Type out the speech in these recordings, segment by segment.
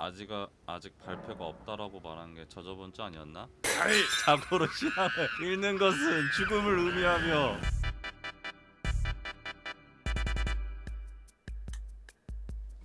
아직 아직 발표가 없다라고 말한 게 저저번 주 아니었나? 자고로 신앙을 잃는 것은 죽음을 의미하며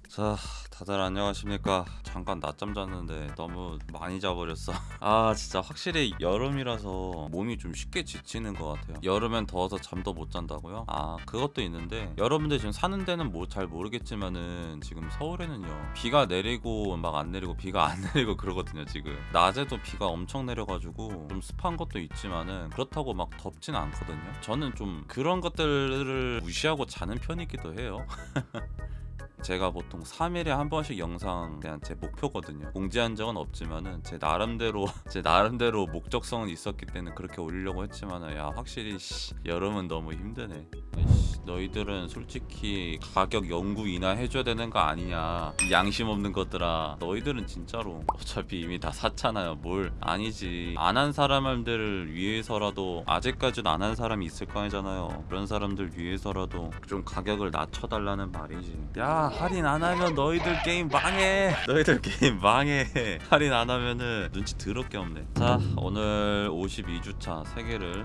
자 다들 안녕하십니까? 잠깐 낮잠 잤는데 너무 많이 자버렸어. 아 진짜 확실히 여름이라서 몸이 좀 쉽게 지치는 것 같아요. 여름엔 더워서 잠도 못 잔다고요? 아 그것도 있는데 여러분들 지금 사는 데는 뭐 잘 모르겠지만은 지금 서울에는요 비가 내리고 막 안 내리고 비가 안 내리고 그러거든요 지금. 낮에도 비가 엄청 내려가지고 좀 습한 것도 있지만은 그렇다고 막 덥진 않거든요? 저는 좀 그런 것들을 무시하고 자는 편이기도 해요 제가 보통 3일에 한 번씩 영상 그냥 제 목표거든요. 공지한 적은 없지만은 제 나름대로 제 나름대로 목적성은 있었기 때문에 그렇게 올리려고 했지만은 야 확실히 씨, 여름은 너무 힘드네. 씨, 너희들은 솔직히 가격 연구 인하 해줘야 되는 거 아니냐. 이 양심 없는 것들아. 너희들은 진짜로 어차피 이미 다 샀잖아요 뭘. 아니지. 안 한 사람들을 위해서라도 아직까지는 안한 사람이 있을 거 아니잖아요. 그런 사람들 위해서라도 좀 가격을 낮춰달라는 말이지. 야 할인 안 하면 너희들 게임 망해. 너희들 게임 망해. 할인 안 하면은 눈치 더럽게 없네. 자 오늘 52주차 3개를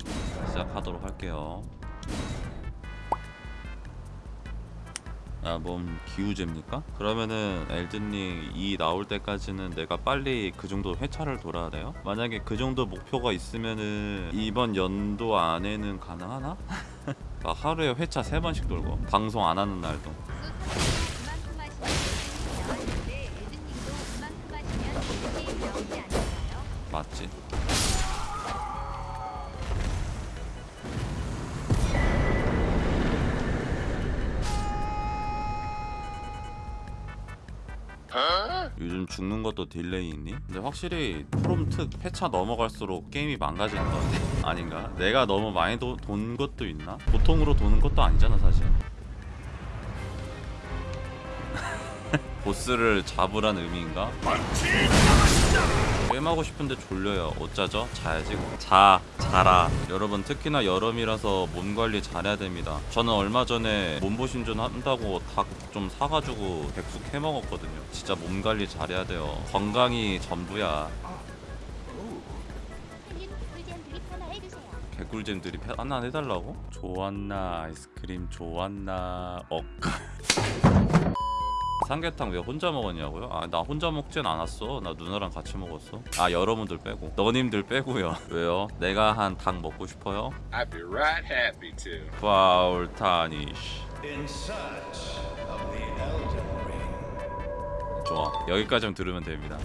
시작하도록 할게요 아, 몸 기우제입니까? 그러면은 엘든님 이 나올 때까지는 내가 빨리 그 정도 회차를 돌아야 돼요? 만약에 그 정도 목표가 있으면은 이번 연도 안에는 가능하나? 아, 하루에 회차 3번씩 돌고 방송 안 하는 날도 그만 요즘 죽는 것도 delay 있니? 근데 확실히 프롬트 회차 넘어갈수록 게임이 망가지는 것 아닌가? 내가 너무 많이 도, 돈 것도 있나? 보통으로 도는 것도 아니잖아 사실 보스를 잡으란 의미인가? 게임하고 싶은데 졸려요 어쩌죠? 자야지 자 자라 여러분 특히나 여름이라서 몸 관리 잘해야 됩니다 저는 얼마 전에 몸보신전 한다고 닭 좀 사가지고 백숙 해먹었거든요 진짜 몸 관리 잘해야 돼요 건강이 전부야 힐린 꿀잼 드립 하나 해주세요. 개꿀잼 들이 패- 하나 해달라고? 좋았나 아이스크림 좋았나 억 삼계탕 왜 혼자 먹었냐고요? 아 나 혼자 먹진 않았어 나 누나랑 같이 먹었어 아 여러분들 빼고 너님들 빼고요 왜요? 내가 한 닭 먹고 싶어요? I'd be right happy to. 파울 타니쉬 In search of the Elden Ring. 좋아 여기까지만 들으면 됩니다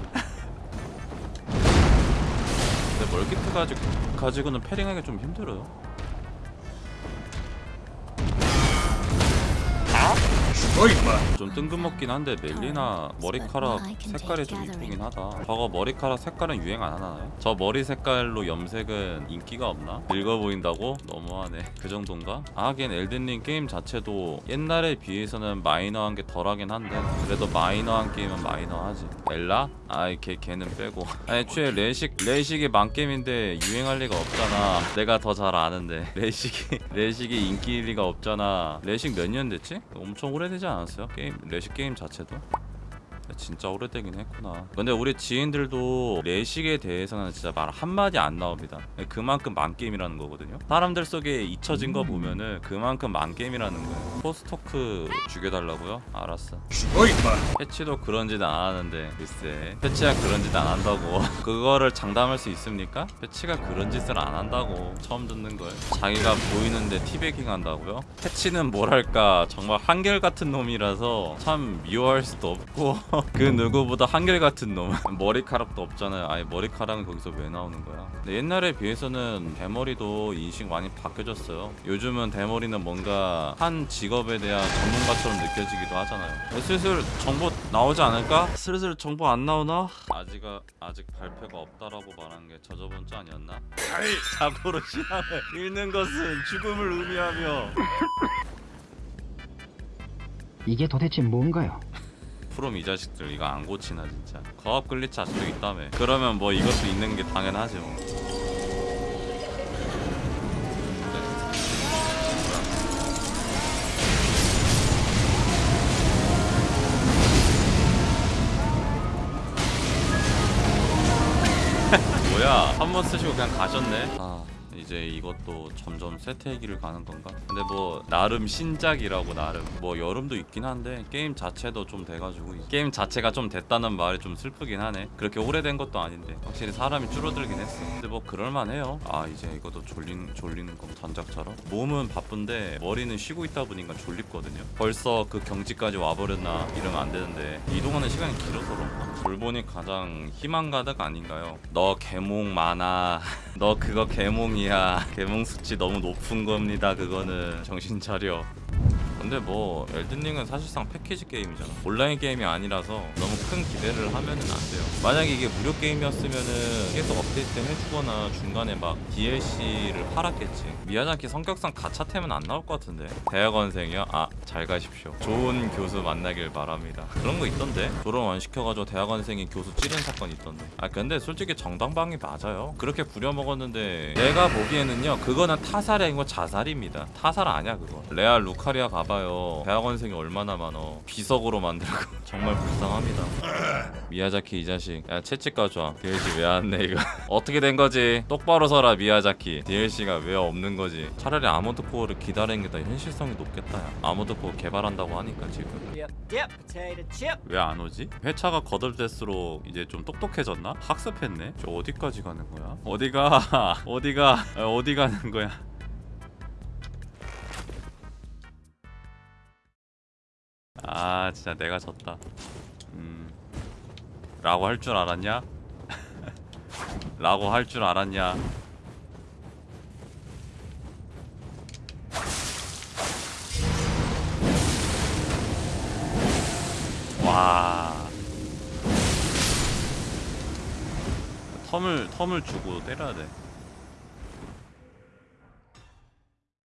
근데 멀기트 가지고, 가지고는 패링하기 좀 힘들어요 좀 뜬금없긴 한데 멜리나 머리카락 색깔이 좀 이쁘긴 하다 저거 머리카락 색깔은 유행 안 하나요? 저 머리 색깔로 염색은 인기가 없나? 늙어 보인다고? 너무하네 그 정도인가? 하긴 엘든링 게임 자체도 옛날에 비해서는 마이너한 게 덜하긴 한데 그래도 마이너한 게임은 마이너하지 엘라? 아이 걔 걔는 빼고 아니 애초에 레식 레식이 망게임인데 유행할 리가 없잖아 내가 더 잘 아는데 레식이 레식이 인기일 리가 없잖아 레식 몇 년 됐지? 엄청 오래 되지 않았어요? 게임 레식 게임 자체도? 진짜 오래되긴 했구나. 근데 우리 지인들도 레식에 대해서는 진짜 말 한마디 안 나옵니다. 그만큼 만게임이라는 거거든요. 사람들 속에 잊혀진 거 보면은 그만큼 만게임이라는 거예요. 포스토크 죽여달라고요? 알았어. 패치도 그런 짓 안 하는데 글쎄. 패치가 그런 짓 안 한다고. 그거를 장담할 수 있습니까? 패치가 그런 짓을 안 한다고 처음 듣는 거예요? 자기가 보이는데 티베깅 한다고요? 패치는 뭐랄까? 정말 한결같은 놈이라서 참 미워할 수도 없고 그 누구보다 한결같은 놈 머리카락도 없잖아요 아예 머리카락은 거기서 왜 나오는 거야 근데 옛날에 비해서는 대머리도 인식 많이 바뀌어졌어요 요즘은 대머리는 뭔가 한 직업에 대한 전문가처럼 느껴지기도 하잖아요 슬슬 정보 나오지 않을까? 슬슬 정보 안 나오나? 아직 아직 발표가 없다라고 말한 게 저저번 주 아니었나? 자고로 신앙을 잃는 것은 죽음을 의미하며 이게 도대체 뭔가요? 프롬 이 자식들 이거 안 고치나 진짜. 거업 glitch 아직도 있다며. 그러면 뭐 이것도 있는 게 당연하지 뭐. 네. 뭐야 한 번 쓰시고 그냥 가셨네. 이제 이것도 점점 세태의 길을 가는 건가? 근데 뭐 나름 신작이라고 나름 뭐 여름도 있긴 한데 게임 자체도 좀 돼가지고 게임 자체가 좀 됐다는 말이 좀 슬프긴 하네. 그렇게 오래된 것도 아닌데 확실히 사람이 줄어들긴 했어. 근데 뭐 그럴만해요. 아 이제 이것도 졸린, 졸리는 거 전작처럼? 몸은 바쁜데 머리는 쉬고 있다 보니까 졸립거든요. 벌써 그 경지까지 와버렸나 이러면 안 되는데 이동하는 시간이 길어서 그런가? 돌보니 가장 희망 가득 아닌가요? 너 개몽 많아. 너 그거 개몽이야 개몽 수치 너무 높은 겁니다 그거는. 정신 차려 근데 뭐 엘든링은 사실상 패키지 게임이잖아. 온라인 게임이 아니라서 너무 큰 기대를 하면은 안 돼요. 만약에 이게 무료 게임이었으면은 계속 업데이트 해주거나 중간에 막 DLC를 팔았겠지. 미야자키 성격상 가차템은 안 나올 것 같은데. 대학원생이요? 아 잘 가십시오. 좋은 교수 만나길 바랍니다. 그런 거 있던데? 졸업 안 시켜가지고 대학원생이 교수 찌른 사건 있던데. 아 근데 솔직히 정당방위 맞아요. 그렇게 부려먹었는데 내가 보기에는요 그거는 타살이 아니고 자살입니다. 타살 아니야 그거. 레알 루카리아 가 봐요 대학원생이 얼마나 많어 비석으로 만들고 정말 불쌍합니다 미야자키 이 자식 야 채찍 가져와 DLC 왜 안 내 이거 어떻게 된 거지 똑바로 서라 미야자키 DLC가 왜 없는 거지 차라리 아머드 코어를 기다리는 게 더 현실성이 높겠다 야. 아머드 코어 개발한다고 하니까 지금. 왜 안 오지? 회차가 거듭될수록 이제 좀 똑똑해졌나? 학습했네? 저 어디까지 가는 거야? 어디가? 어디가? 아, 어디 가는 거야? 아 진짜 내가 졌다 음 라고 할 줄 알았냐? 라고 할 줄 알았냐? 와 텀을 텀을 주고 때려야 돼